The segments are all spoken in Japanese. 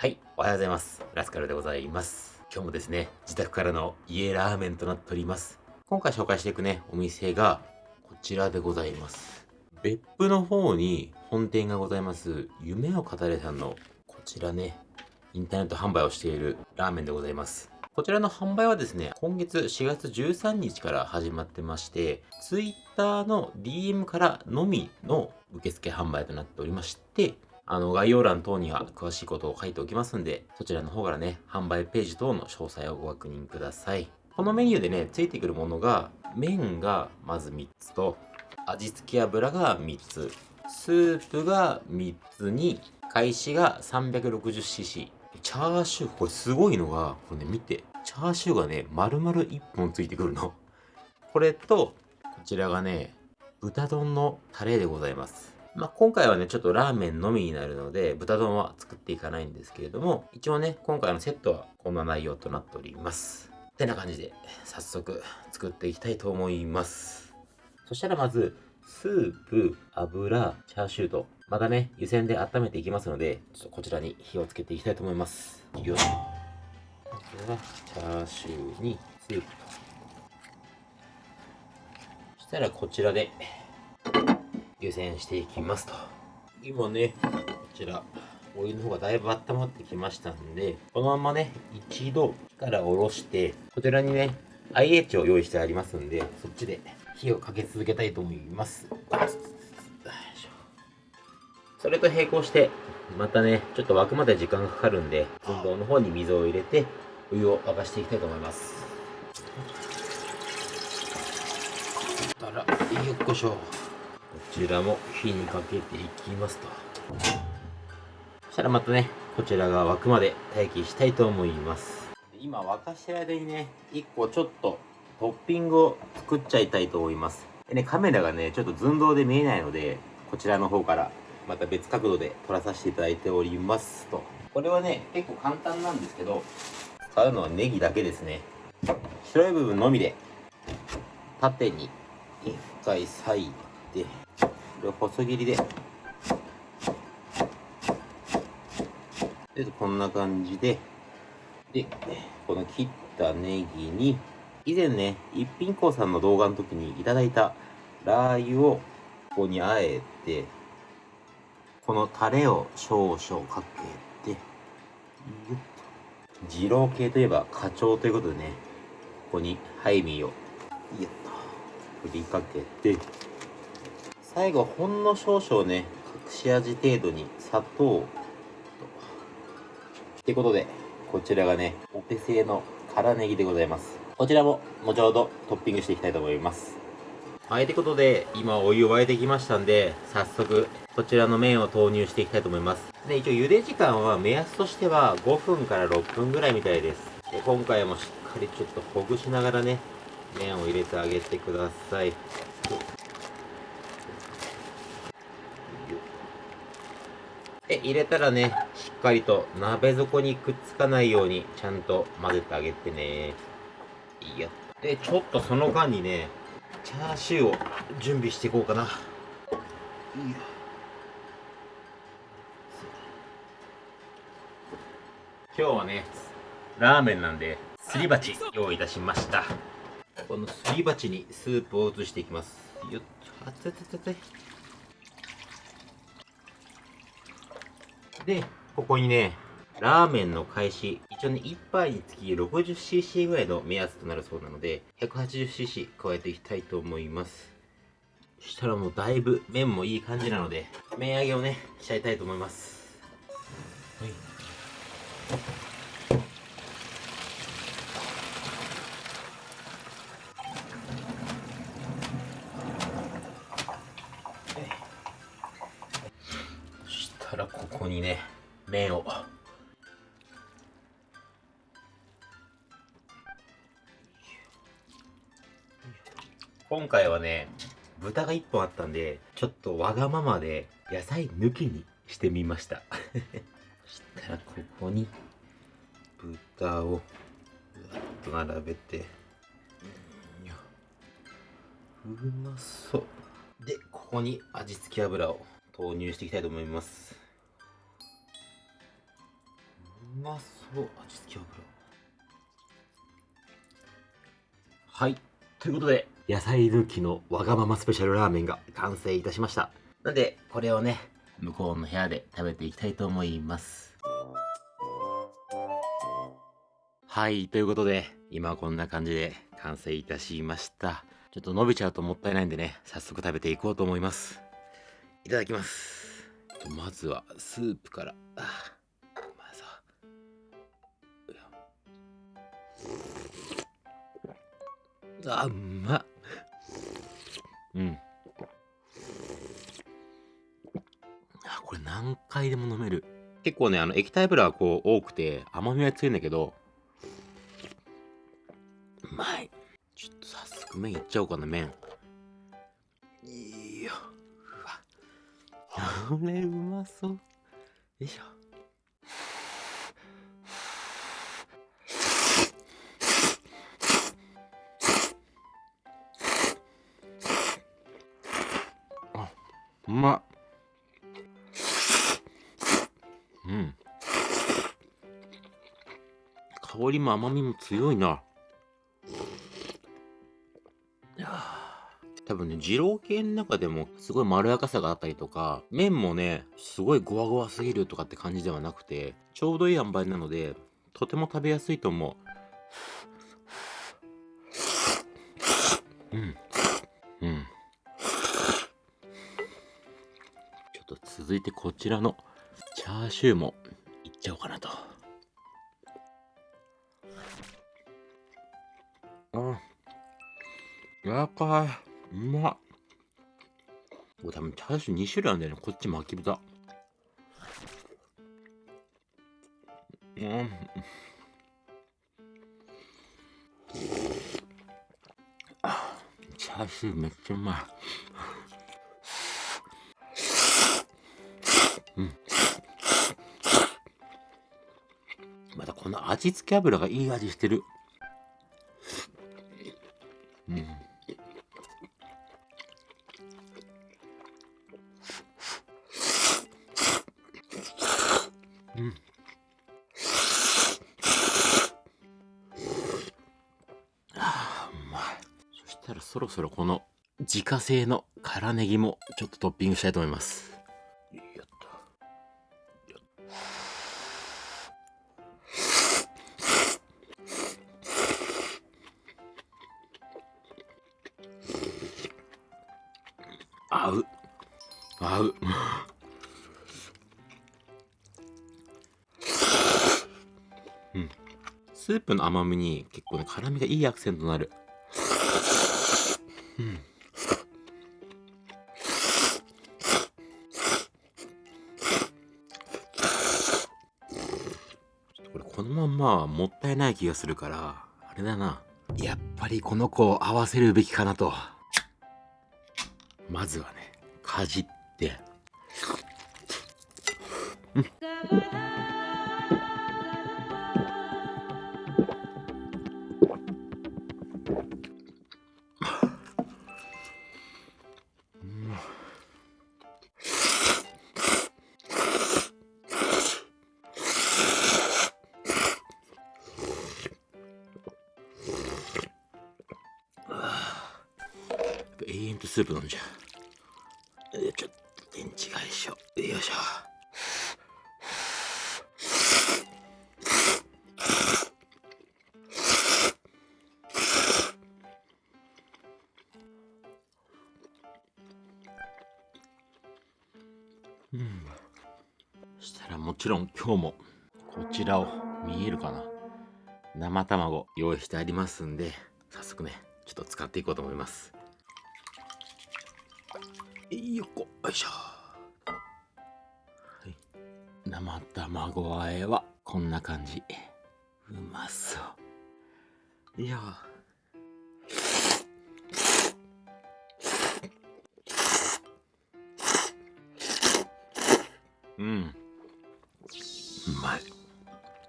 はい、おはようございます。ラスカルでございます。今日もですね、自宅からの家ラーメンとなっております。今回紹介していくね、お店がこちらでございます。別府の方に本店がございます、夢を語れさんのこちらね、インターネット販売をしているラーメンでございます。こちらの販売はですね、今月4月13日から始まってまして、Twitter の DM からのみの受付販売となっておりまして、あの、概要欄等には詳しいことを書いておきますんで、そちらの方からね、販売ページ等の詳細をご確認ください。このメニューでね、ついてくるものが、麺がまず3つと、味付け油が3つ、スープが3つに、開始が 360cc。チャーシュー、これすごいのが、これね、見て。チャーシューがね、丸々1本ついてくるの。これと、こちらがね、豚丼のタレでございます。まあ、今回はね、ちょっとラーメンのみになるので、豚丼は作っていかないんですけれども、一応ね、今回のセットはこんな内容となっております。ってな感じで、早速作っていきたいと思います。そしたらまず、スープ、油、チャーシューと、またね、湯煎で温めていきますので、ちょっとこちらに火をつけていきたいと思います。よし。まずは、チャーシューにスープと。そしたらこちらで、湯煎していきますと。今ね、こちら、お湯の方がだいぶ温まってきましたんで、このままね、一度火から下ろして、こちらにね、IH を用意してありますんで、そっちで火をかけ続けたいと思います。それと並行して、またね、ちょっと沸くまで時間がかかるんで、運動の方に水を入れて、お湯を沸かしていきたいと思います。たら、よっこしょ。ちらも火にかけていきますと。そしたらまたねこちらが沸くまで待機したいと思います。今沸かしてる間にね1個ちょっとトッピングを作っちゃいたいと思います。でねカメラがねちょっと寸胴で見えないのでこちらの方からまた別角度で撮らさせていただいておりますと。これはね結構簡単なんですけど使うのはネギだけですね。白い部分のみで縦に1回裂いてこれを細切りで。でこんな感じで。でこの切ったネギに以前ね一品香さんの動画の時にいただいたラー油をここにあえてこのタレを少々かけて二郎系といえば花鳥ということでねここにハイミーをよっと振りかけて。最後ほんの少々ね隠し味程度に砂糖とってことでこちらがねお手製の辛ネギでございますこちらも後ほどトッピングしていきたいと思いますはい、ということで、今お湯を沸いてきましたんで、早速、こちらの麺を投入していきたいと思います。で、一応茹で時間は目安としては5分から6分ぐらいみたいです。で、今回もしっかりちょっとほぐしながらね、麺を入れてあげてください。入れたらね、しっかりと鍋底にくっつかないようにちゃんと混ぜてあげてね。いいよ。で、ちょっとその間にね、チャーシューを準備していこうかな。いいよ。今日はね、ラーメンなんで、すり鉢用意いたしました。このすり鉢にスープを移していきます。よっ、あつつつつ。で、ここにね、ラーメンの開始、一応ね、1杯につき 60cc ぐらいの目安となるそうなので、180cc 加えていきたいと思います。そしたらもうだいぶ麺もいい感じなので、麺揚げをね、しちゃいたいと思います。今回はね豚が1本あったんでちょっとわがままで野菜抜きにしてみました。そしたらここに豚をうわっと並べて。うまそう。でここに味付け油を投入していきたいと思います。まそう。味付け油。はい。ということで野菜抜きのわがままスペシャルラーメンが完成いたしました。なんでこれをね向こうの部屋で食べていきたいと思います。はいということで今こんな感じで完成いたしました。ちょっと伸びちゃうともったいないんでね早速食べていこうと思います。いただきます。まずはスープから。あまずはあうまっ。うん。あこれ何回でも飲める。結構ねあの液体油はこう多くて甘みは強いんだけど。うまい。ちょっと早速麺いっちゃおうかな麺。いいよ。うわ。これうまそう。よいしょうまうん香りも甘みも強いな多分ね、二郎系の中でもすごいまろやかさがあったりとか、麺もね、すごいゴワゴワすぎるとかって感じではなくて、ちょうどいい塩梅なので、とても食べやすいと思う。うん。続いてこちらのチャーシューもいっちゃおうかなと。あ、柔らかい。うまっ。これ多分チャーシュー2種類あるんだよね。こっち巻き豚。うん。チャーシューめっちゃうまい。の味付け油がいい味してる。うん。うん。あうまい。そしたらそろそろこの自家製の辛ネギもちょっとトッピングしたいと思います。スープの甘みに結構ね、辛みがいいアクセントになる。うん。これこのまんまもったいない気がするから、あれだな。やっぱりこの子を合わせるべきかなと。まずはね、かじって。うん。スープ飲んじゃう。ちょっと電池が一緒。よいしょ。うん。そしたらもちろん今日もこちらを見えるかな生卵用意してありますんで早速ねちょっと使っていこうと思いますよっこ。よいしょ、はい、生卵和えはこんな感じ。うまそう。いや。うん。うまい。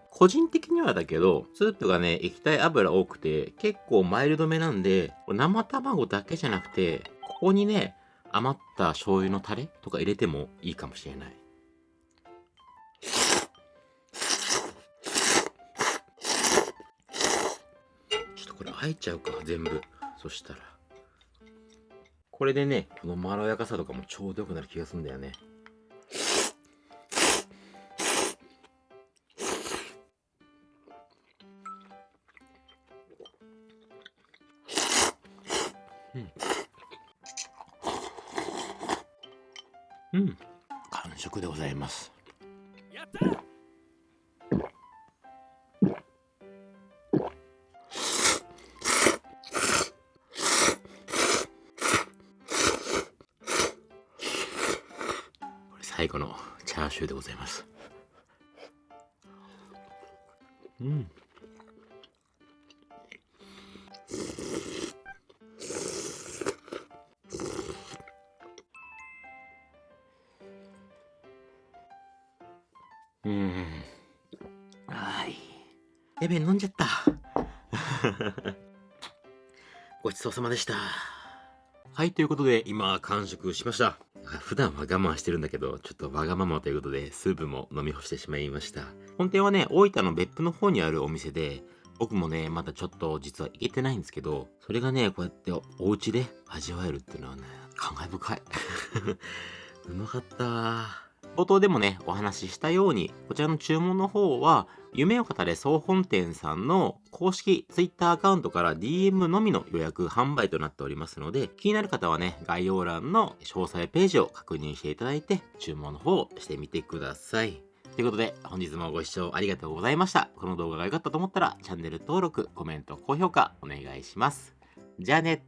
個人的にはだけど、スープがね、液体油多くて、結構マイルドめなんで、生卵だけじゃなくて、ここにね、余った醤油のタレとか入れてもいいかもしれない。ちょっとこれあえちゃうか、全部。そしたら。これでね、このまろやかさとかもちょうどよくなる気がするんだよね。うん。うん。完食でございます。やったこれ最後のチャーシューでございます。うん。うん。エベン飲んじゃった。ごちそうさまでした。はい、ということで、今、完食しました。普段は我慢してるんだけど、ちょっとわがままということで、スープも飲み干してしまいました。本店はね、大分の別府の方にあるお店で、僕もね、まだちょっと実は行けてないんですけど、それがね、こうやってお家で味わえるっていうのはね、感慨深い。うまかった。冒頭でもね、お話ししたように、こちらの注文の方は、夢を語れ総本店さんの公式 Twitter アカウントから DM のみの予約販売となっておりますので、気になる方はね、概要欄の詳細ページを確認していただいて、注文の方をしてみてください。ということで、本日もご視聴ありがとうございました。この動画が良かったと思ったら、チャンネル登録、コメント、高評価お願いします。じゃあね